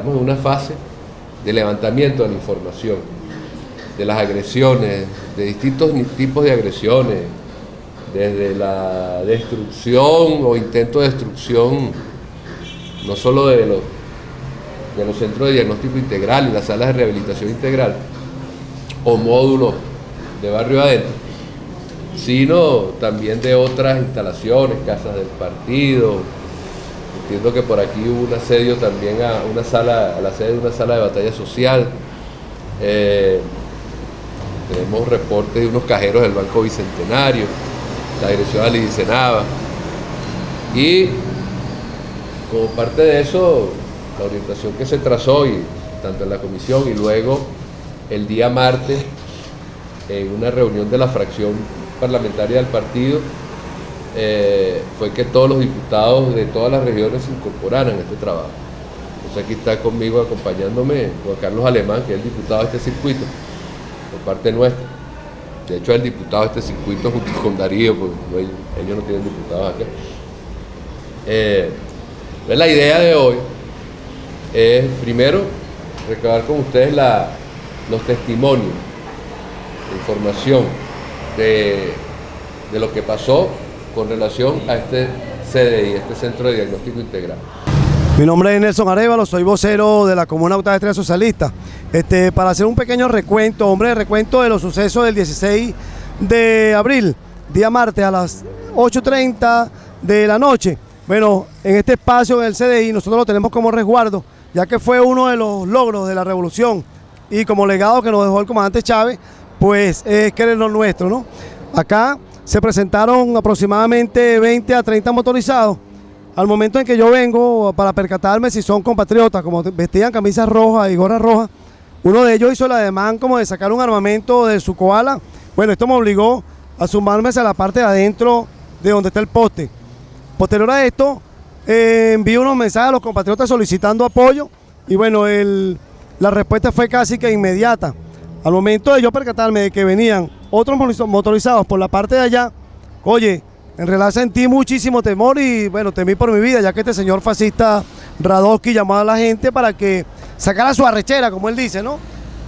Estamos en una fase de levantamiento de la información, de las agresiones, de distintos tipos de agresiones, desde la destrucción o intento de destrucción, no solo de los, de los centros de diagnóstico integral y las salas de rehabilitación integral, o módulos de barrio adentro, sino también de otras instalaciones, casas del partido. Entiendo que por aquí hubo un asedio también a una sala, a la sede de una sala de batalla social. Eh, tenemos reportes de unos cajeros del Banco Bicentenario, la agresión a Lidicenaba. Y como parte de eso, la orientación que se trazó, y, tanto en la comisión y luego el día martes, en una reunión de la fracción parlamentaria del partido, eh, fue que todos los diputados de todas las regiones se incorporaran a este trabajo. Entonces aquí está conmigo acompañándome Juan Carlos Alemán, que es el diputado de este circuito, por parte nuestra. De hecho, el diputado de este circuito junto con Darío, pues ellos, no tienen diputados acá. Eh, la idea de hoy es, primero, recabar con ustedes los testimonios, la información de, de lo que pasó con relación a este CDI, este Centro de Diagnóstico Integral. Mi nombre es Nelson Arevalo, soy vocero de la Comuna Autónoma Estrella Socialista. Este, para hacer un pequeño recuento, hombre, recuento de los sucesos del 16 de abril, día martes a las 8.30 de la noche. Bueno, en este espacio del CDI nosotros lo tenemos como resguardo, ya que fue uno de los logros de la revolución y como legado que nos dejó el comandante Chávez, pues es que lo nuestro, ¿no? Acá se presentaron aproximadamente 20 a 30 motorizados. Al momento en que yo vengo para percatarme si son compatriotas, como vestían camisas rojas y gorras rojas, uno de ellos hizo el ademán como de sacar un armamento de su koala. Bueno, esto me obligó a sumarme hacia la parte de adentro de donde está el poste. Posterior a esto, eh, envié unos mensajes a los compatriotas solicitando apoyo y bueno, la respuesta fue casi que inmediata. Al momento de yo percatarme de que venían otros motorizados por la parte de allá, oye, en realidad sentí muchísimo temor y bueno, temí por mi vida, ya que este señor fascista Radowski llamó a la gente para que sacara su arrechera, como él dice, ¿no?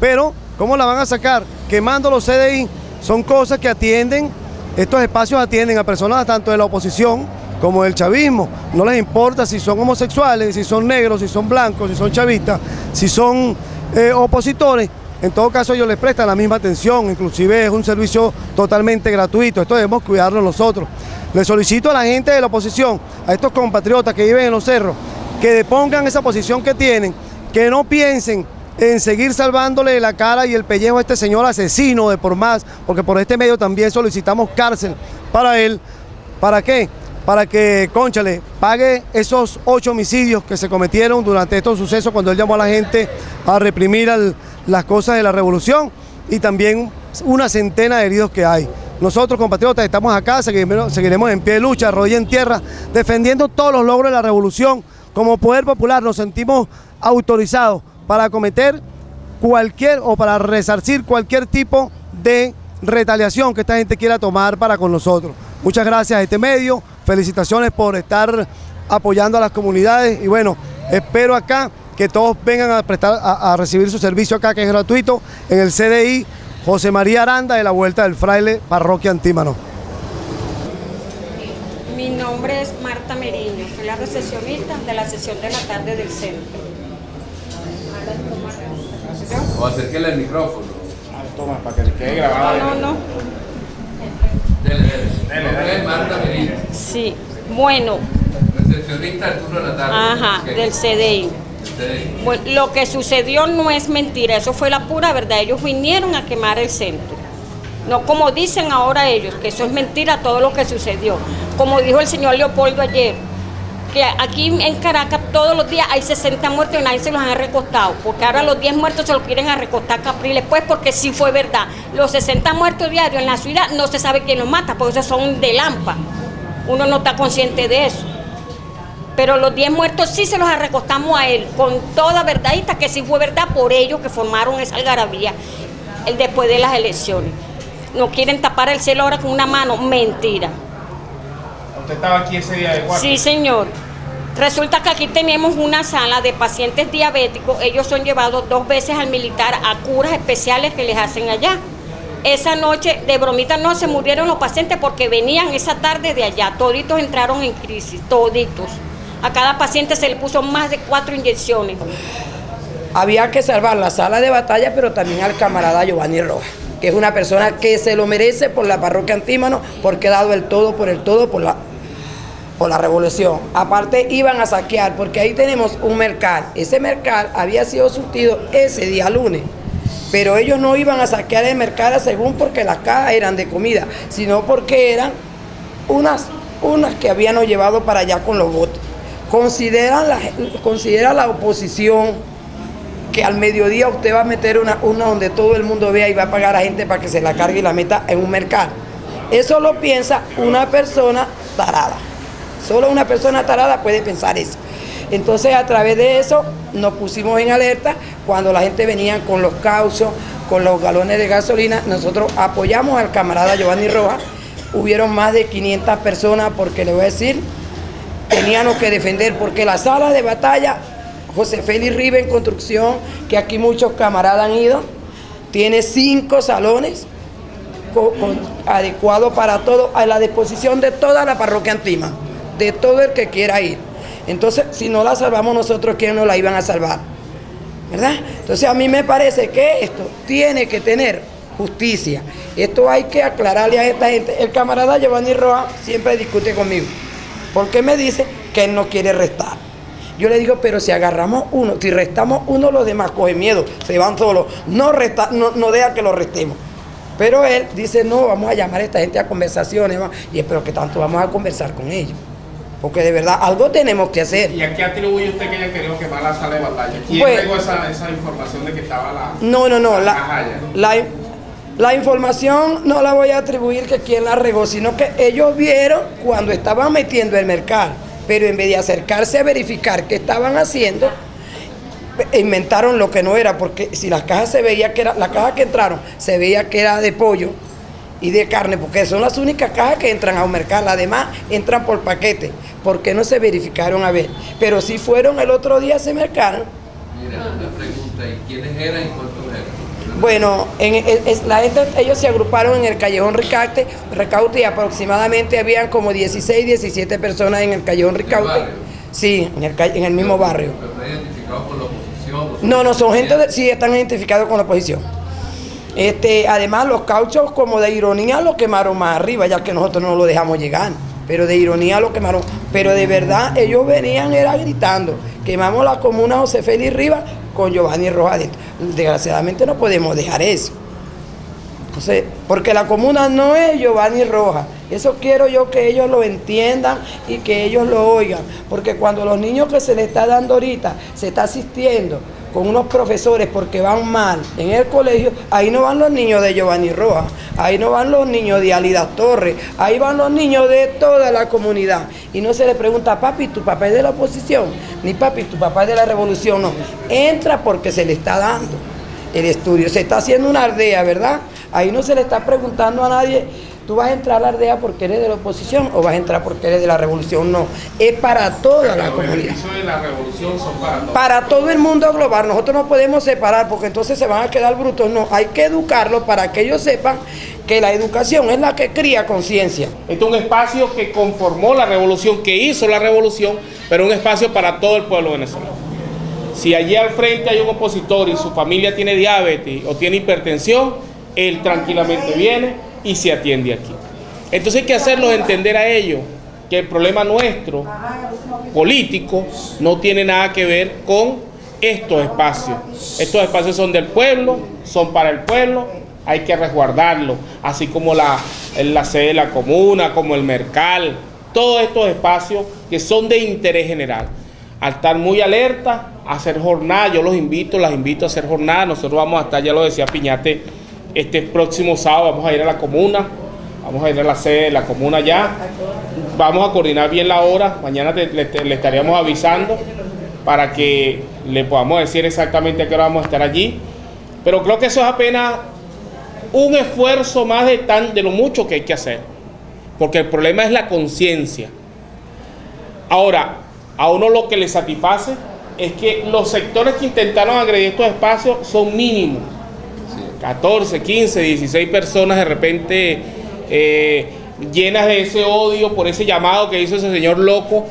Pero, ¿cómo la van a sacar? Quemando los CDI, son cosas que atienden, estos espacios atienden a personas tanto de la oposición como del chavismo. No les importa si son homosexuales, si son negros, si son blancos, si son chavistas, si son eh, opositores, en todo caso ellos les prestan la misma atención, inclusive es un servicio totalmente gratuito, esto debemos cuidarlo nosotros. Le solicito a la gente de la oposición, a estos compatriotas que viven en los cerros, que depongan esa posición que tienen, que no piensen en seguir salvándole la cara y el pellejo a este señor asesino de por más, porque por este medio también solicitamos cárcel para él. ¿Para qué? Para que, conchale, pague esos ocho homicidios que se cometieron durante estos sucesos cuando él llamó a la gente a reprimir las cosas de la revolución y también una centena de heridos que hay. Nosotros, compatriotas, estamos acá, seguiremos, seguiremos en pie de lucha, rodilla en tierra, defendiendo todos los logros de la revolución. Como Poder Popular nos sentimos autorizados para acometer cualquier o para resarcir cualquier tipo de retaliación que esta gente quiera tomar para con nosotros. Muchas gracias a este medio, felicitaciones por estar apoyando a las comunidades y bueno, espero acá que todos vengan a, prestar, a, recibir su servicio acá, que es gratuito, en el CDI José María Aranda de la Vuelta del Fraile, Parroquia Antímano. Mi nombre es Marta Meriño, soy la recepcionista de la sesión de la tarde del centro. O acérquele el micrófono. Ah, toma, para que le quede grabado. No, no, no. Dele, dele. Marta. Sí, bueno. Recepcionista del tarde. Ajá, del CDI. Bueno, lo que sucedió no es mentira, eso fue la pura verdad. Ellos vinieron a quemar el centro. No como dicen ahora ellos, que eso es mentira todo lo que sucedió. Como dijo el señor Leopoldo ayer, que aquí en Caracas todos los días hay 60 muertos y nadie se los han recostado, porque ahora los 10 muertos se los quieren a recostar Capriles, pues porque sí fue verdad. Los 60 muertos diarios en la ciudad no se sabe quién los mata, porque esos son de lampa. Uno no está consciente de eso pero los 10 muertos sí se los recostamos a él, con toda verdadita que sí fue verdad por ellos que formaron esa algarabía el después de las elecciones. No quieren tapar el cielo ahora con una mano, mentira. ¿Usted estaba aquí ese día de guardia? Sí, señor. Resulta que aquí tenemos una sala de pacientes diabéticos. Ellos son llevados dos veces al militar a curas especiales que les hacen allá. Esa noche, de bromita, no se murieron los pacientes porque venían esa tarde de allá. Toditos entraron en crisis, toditos. A cada paciente se le puso más de cuatro inyecciones. Había que salvar la sala de batalla, pero también al camarada Giovanni Rojas, que es una persona que se lo merece por la parroquia Antímano, porque ha dado el todo por el todo por la, por la revolución. Aparte iban a saquear, porque ahí tenemos un mercal. Ese mercal había sido surtido ese día lunes pero ellos no iban a saquear el mercado según porque las cajas eran de comida, sino porque eran unas, unas que habían llevado para allá con los votos. Considera la, considera la oposición que al mediodía usted va a meter una, una donde todo el mundo vea y va a pagar a gente para que se la cargue y la meta en un mercado. Eso lo piensa una persona tarada. Solo una persona tarada puede pensar eso. Entonces a través de eso nos pusimos en alerta cuando la gente venía con los causos, con los galones de gasolina, nosotros apoyamos al camarada Giovanni Rojas, hubieron más de 500 personas porque le voy a decir, teníamos que defender porque la sala de batalla, José Félix en construcción, que aquí muchos camaradas han ido, tiene cinco salones adecuados para todo, a la disposición de toda la parroquia Antima, de todo el que quiera ir. Entonces, si no la salvamos nosotros, ¿quién nos la iban a salvar? ¿Verdad? Entonces, a mí me parece que esto tiene que tener justicia. Esto hay que aclararle a esta gente. El camarada Giovanni Roa siempre discute conmigo. Porque me dice que él no quiere restar. Yo le digo, pero si agarramos uno, si restamos uno, los demás cogen miedo, se van solos. No, resta, no, no deja que lo restemos. Pero él dice, no, vamos a llamar a esta gente a conversaciones. Y espero que tanto vamos a conversar con ellos. Porque de verdad algo tenemos que hacer. ¿Y a qué atribuye usted que ella quería quemar la sala de batalla? ¿Quién pues, esa, esa, información de que estaba la... No, no, no. La, la, la, información no la voy a atribuir que quién la regó, sino que ellos vieron cuando estaban metiendo el mercado. Pero en vez de acercarse a verificar qué estaban haciendo, inventaron lo que no era, porque si las cajas se veía que era, la caja que entraron se veía que era de pollo, y de carne, porque son las únicas cajas que entran a un mercado, además entran por paquete, porque no se verificaron a ver, pero si fueron el otro día se mercaron. Mira, una pregunta, ¿y quiénes eran y cuántos eran? Bueno, en, la gente, ellos se agruparon en el Callejón Ricaute, Recaute y aproximadamente habían como 16, 17 personas en el Callejón Ricaute. Sí, en el, en el mismo barrio. ¿Pero están identificados con la oposición? No, no, son gente, de, sí, están identificados con la oposición. Este, además, los cauchos como de ironía lo quemaron más arriba, ya que nosotros no lo dejamos llegar. Pero de ironía lo quemaron. Pero de verdad, ellos venían, era gritando. Quemamos la comuna José Félix Rivas con Giovanni Rojas Desgraciadamente no podemos dejar eso. Entonces, porque la comuna no es Giovanni Rojas. Eso quiero yo que ellos lo entiendan y que ellos lo oigan. Porque cuando los niños que se les está dando ahorita se está asistiendo con unos profesores porque van mal en el colegio, ahí no van los niños de Giovanni Rojas, ahí no van los niños de Alida Torres, ahí van los niños de toda la comunidad. Y no se le pregunta, papi, tu papá es de la oposición, ni papi, tu papá es de la revolución, no. Entra porque se le está dando el estudio, se está haciendo una aldea, ¿verdad? Ahí no se le está preguntando a nadie ¿Tú vas a entrar a la aldea porque eres de la oposición o vas a entrar porque eres de la revolución? No, es para toda la comunidad. de la revolución son para Para todo el mundo global. Nosotros no podemos separar porque entonces se van a quedar brutos. No, hay que educarlos para que ellos sepan que la educación es la que cría conciencia. Este es un espacio que conformó la revolución, que hizo la revolución, pero un espacio para todo el pueblo venezolano. Si allí al frente hay un opositor y su familia tiene diabetes o tiene hipertensión, él tranquilamente viene y se atiende aquí. Entonces hay que hacerlos entender a ellos que el problema nuestro político no tiene nada que ver con estos espacios. Estos espacios son del pueblo, son para el pueblo, hay que resguardarlos, así como la, la sede de la comuna, como el mercal, todos estos espacios que son de interés general. Al estar muy alerta, a hacer jornada, yo los invito, las invito a hacer jornada, nosotros vamos a estar, ya lo decía Piñate, este próximo sábado vamos a ir a la comuna, vamos a ir a la sede de la comuna ya. Vamos a coordinar bien la hora, mañana le, estaríamos avisando para que le podamos decir exactamente a qué hora vamos a estar allí. Pero creo que eso es apenas un esfuerzo más de, tan, de lo mucho que hay que hacer. Porque el problema es la conciencia. Ahora, a uno lo que le satisface es que los sectores que intentaron agredir estos espacios son mínimos. 14, 15, 16 personas de repente eh, llenas de ese odio por ese llamado que hizo ese señor loco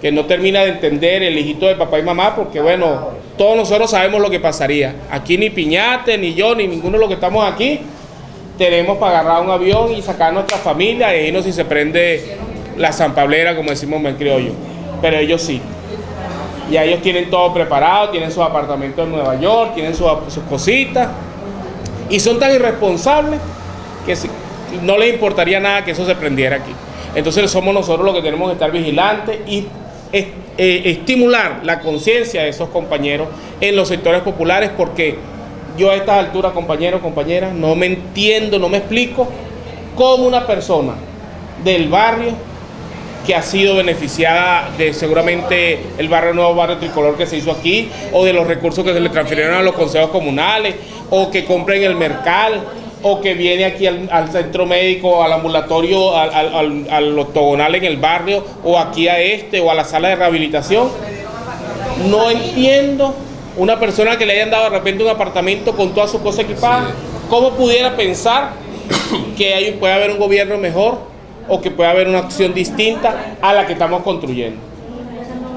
que no termina de entender el hijito de papá y mamá, porque bueno, todos nosotros sabemos lo que pasaría. Aquí ni Piñate, ni yo, ni ninguno de los que estamos aquí, tenemos para agarrar un avión y sacar a nuestra familia e irnos si se prende la zampablera, como decimos en criollo. Pero ellos sí. Y ellos tienen todo preparado, tienen sus apartamentos en Nueva York, tienen sus cositas. Y son tan irresponsables que no les importaría nada que eso se prendiera aquí. Entonces somos nosotros los que tenemos que estar vigilantes y eh, estimular la conciencia de esos compañeros en los sectores populares porque yo a estas alturas, compañeros, compañeras, no me entiendo, no me explico cómo una persona del barrio que ha sido beneficiada de seguramente el barrio nuevo, barrio tricolor que se hizo aquí, o de los recursos que se le transfirieron a los consejos comunales, o que compren el mercal, o que viene aquí al, centro médico, al ambulatorio, al, octogonal en el barrio, o aquí a este, o a la sala de rehabilitación. No entiendo una persona que le hayan dado de repente un apartamento con todas sus cosas equipadas, ¿cómo pudiera pensar que puede haber un gobierno mejor o que puede haber una acción distinta a la que estamos construyendo?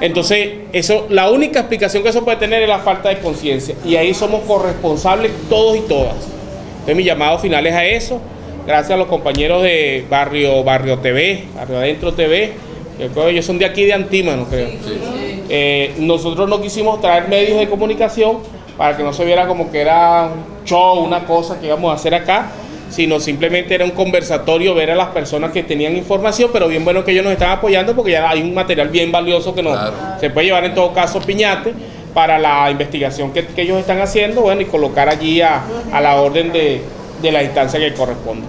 Entonces, eso, la única explicación que eso puede tener es la falta de conciencia. Y ahí somos corresponsables todos y todas. Entonces mi llamado final es a eso. Gracias a los compañeros de Barrio, Barrio TV, Barrio Adentro TV, que ellos son de aquí de Antímano, creo. Eh, nosotros no quisimos traer medios de comunicación para que no se viera como que era un show, una cosa que íbamos a hacer acá, sino simplemente era un conversatorio, ver a las personas que tenían información, pero bien bueno que ellos nos están apoyando porque ya hay un material bien valioso que nos, se puede llevar en todo caso piñate para la investigación que, ellos están haciendo, bueno, y colocar allí a, la orden de, la instancia que corresponde.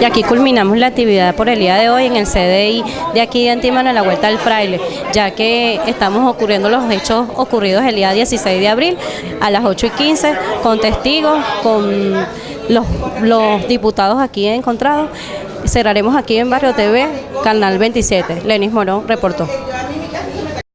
Y aquí culminamos la actividad por el día de hoy en el CDI de aquí de Antimano en la Vuelta al Fraile, ya que estamos ocurriendo los hechos ocurridos el día 16 de abril a las 8 y 15 con testigos, con los, los diputados aquí encontrados. Cerraremos aquí en Barrio TV, Canal 27. Lenis Morón reportó.